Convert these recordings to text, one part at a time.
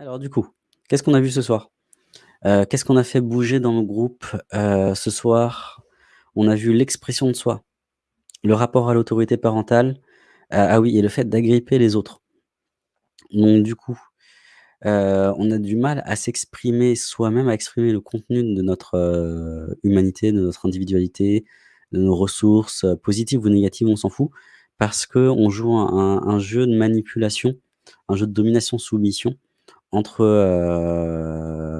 Alors du coup, qu'est-ce qu'on a vu ce soir? Heu, qu'est-ce qu'on a fait bouger dans le groupe, heu, ce soir? On a vu l'expression de soi, le rapport à l'autorité parentale, ah ah oui et le fait d'agripper les autres. Donc du coup, on a du mal à s'exprimer soi-même, à exprimer le contenu de notre, humanité, de notre individualité, de nos ressources, positives ou négatives, on s'en fout, parce qu'on joue un un jeu de manipulation, un jeu de domination-soumission entre,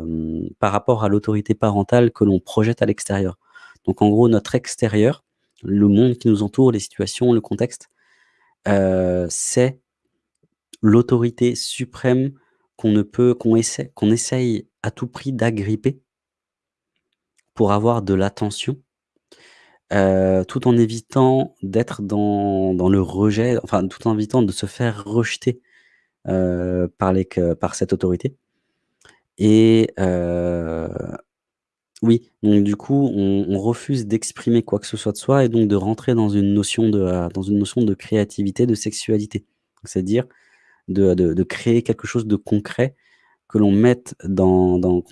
hem, par rapport à l'autorité parentale que l'on projette à l'extérieur. Donc en gros, notre extérieur, le monde qui nous entoure, les situations, le contexte, heu, c'est l'autorité suprême qu'on ne peut qu'on essaie qu'on essaye à tout prix d'agripper pour avoir de l'attention heu, tout en évitant d'être dans dans le rejet, enfin, tout en évitant de se faire rejeter, que par cette autorité et heu, oui, donc du coup, on refuse d'exprimer quoi que ce soit de soi et donc de rentrer dans une notion de, heu, dans une notion de créativité, de sexualité. C'est-à-dire de de créer quelque chose de concret que l'on mette dans dans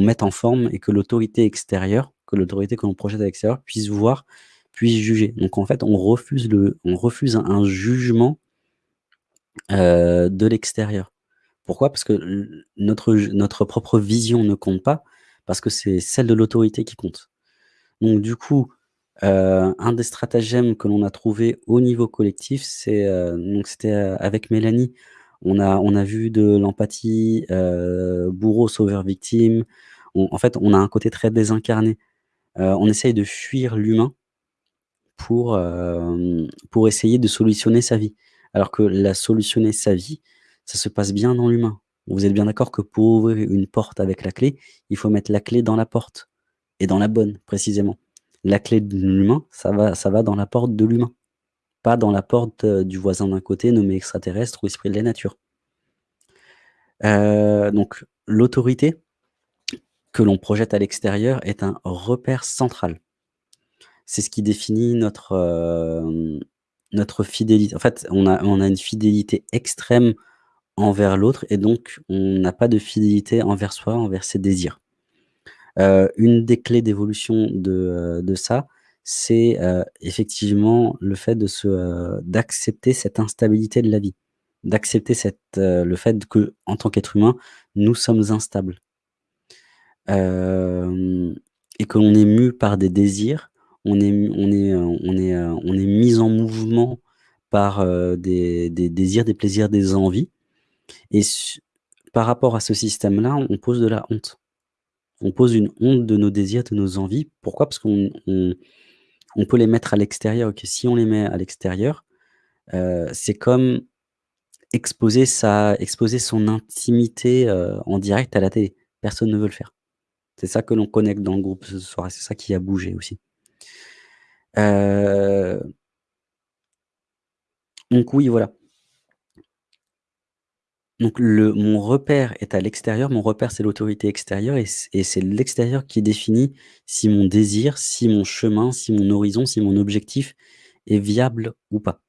mette en forme et que l'autorité extérieure, que l'autorité que l'on projette à l'extérieur puisse voir, puisse juger. Donc en fait, on refuse le on refuse un jugement heu, de l'extérieur. Pourquoi? Parce que notre notre propre vision ne compte pas, parce que c'est celle de l'autorité qui compte. Donc du coup, heu, un des stratagèmes que l'on a trouvé au niveau collectif, c'est, donc c'était, avec Mélanie, on a on a vu de l'empathie, heu, bourreau-sauveur-victime. On en fait, on a un côté très désincarné. On essaye de fuir l'humain pour, pour essayer de solutionner sa vie. Alors que la solutionner sa vie, ça se passe bien dans l'humain. Vous êtes bien d'accord que pour ouvrir une porte avec la clé, il faut mettre la clé dans la porte et dans la bonne, précisément. La clé de l'humain, ça va ça va dans la porte de l'humain, pas dans la porte, heu, du voisin d'à côté nommé extraterrestre ou esprit de la nature. Heu, donc l'autorité que l'on projette à l'extérieur est un repère central. C'est ce qui définit notre, hem, notre fidélité. En fait, on a une fidélité extrême envers l'autre et donc on n'a pas de fidélité envers soi, envers ses désirs. Heu, une des clés d'évolution de, de ça, c'est, heu, effectivement le fait d'accepter cette instabilité de la vie. D'accepter le fait qu'en tant qu'être humain, nous sommes instables. Et que l'on est mû par des désirs, on est on est, heu, on est, heu, on est mis en mouvement par, heu, des des désirs, des plaisirs, des envies et par rapport à ce système-là, on pose de la honte. On pose une honte de nos désirs, de nos envies. Pourquoi? Parce qu'on on peut les mettre à l'extérieur, si on les met à l'extérieur, c'est comme exposer sa exposer son intimité, en direct à la télé. Personne ne veut le faire. C'est ça que l'on connecte dans le groupe ce soir c'est ça qui a bougé aussi. Heu donc oui, voilà. Donc le mon repère est à l'extérieur, mon repère, c'est l'autorité extérieure et c'est l'extérieur qui définit si mon désir, si mon chemin, si mon horizon, si mon objectif est viable ou pas.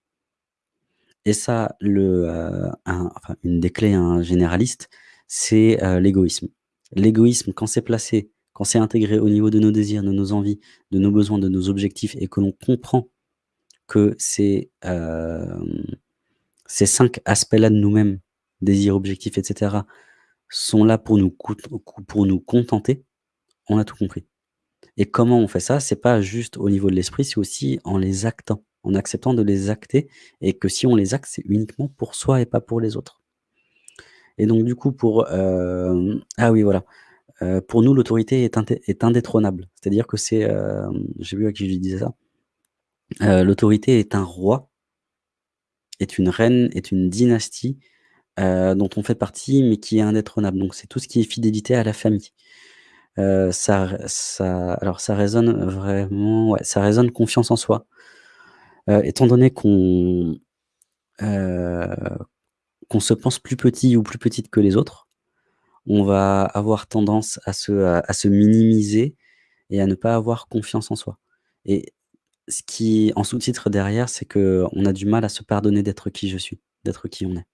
Et ça, le, heu, un une des clés, hein, généralistes, c'est, heu, l'égoïsme. L'égoïsme, quand c'est placé, quand c'est intégré au niveau de nos désirs, de nos envies, de nos besoins, de nos objectifs et que l'on comprend que ces, hem, ces 5 aspects-là de nous-mêmes, désirs, objectifs et cetera, sont là pour nous contenter, on a tout compris. Et comment on fait ça? C'est pas juste au niveau de l'esprit, c'est aussi en les actant, en acceptant de les acter et que si on les acte, c'est uniquement pour soi et pas pour les autres. Et donc du coup pour, hem ah oui voilà, heu, pour nous l'autorité est est indétrônable. C'est-à-dire que c'est, je sais plus à qui je disais ça. Heu, l'autorité est un roi est une reine, est une dynastie, heu, dont on fait partie, mais qui est indétrônable. Donc c'est tout ce qui est fidélité à la famille. Heu, ça ça alors ça résonne vraiment ouais, ça résonne confiance en soi. Étant donné qu'on, qu'on se pense plus petit ou plus petite que les autres, on va avoir tendance à se, minimiser et à ne pas avoir confiance en soi. Et ce qui en sous-titre derrière, c'est qu'on a du mal à se pardonner d'être qui je suis, d'être qui on est.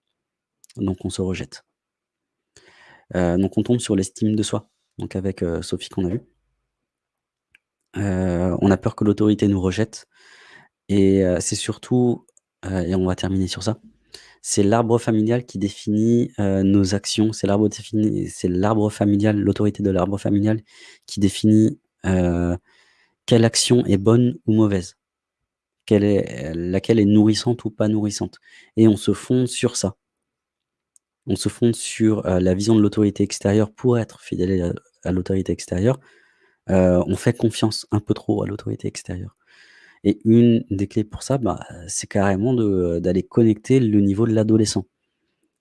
Donc on se rejette. Heu, donc on tombe sur l'estime de soi, donc avec, heu, Sophie qu'on a vu. Heu, on a peur que l'autorité nous rejette et c'est surtout, et on va terminer sur ça, c'est l'arbre familial qui définit, heu, nos actions. C'est l'arbre familial, l'autorité de l'arbre familial qui définit, heu, quelle action est bonne ou mauvaise. Quelle est laquelle est nourrissante ou pas nourrissante et on se fonde sur ça. On se fonde sur, heu, la vision de l'autorité extérieure pour être fidèle à l'autorité extérieure. On fait confiance un peu trop à l'autorité extérieure et une des clés pour ça, bah, c'est carrément de d'aller connecter le niveau de l'adolescent.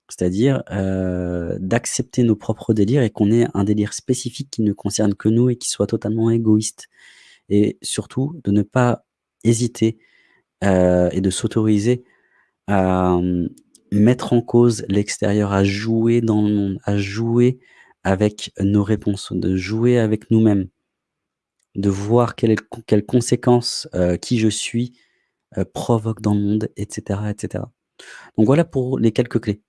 C'est-à-dire, heu, d'accepter nos propres délires et qu'on ait un délire spécifique qui ne concerne que nous et qui soit totalement égoïste et surtout de ne pas hésiter, heu et de s'autoriser à, mmh, mettre en cause l'extérieur, à jouer dans le monde, à jouer avec nos réponses, de jouer avec nous-mêmes. De voir quelle est le con quelles conséquences, heu, qui je suis, heu, provoque dans le monde et cetera et cetera. Donc voilà pour les quelques clés.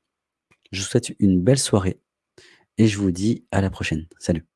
Je vous souhaite une belle soirée et je vous dis à la prochaine. Salut.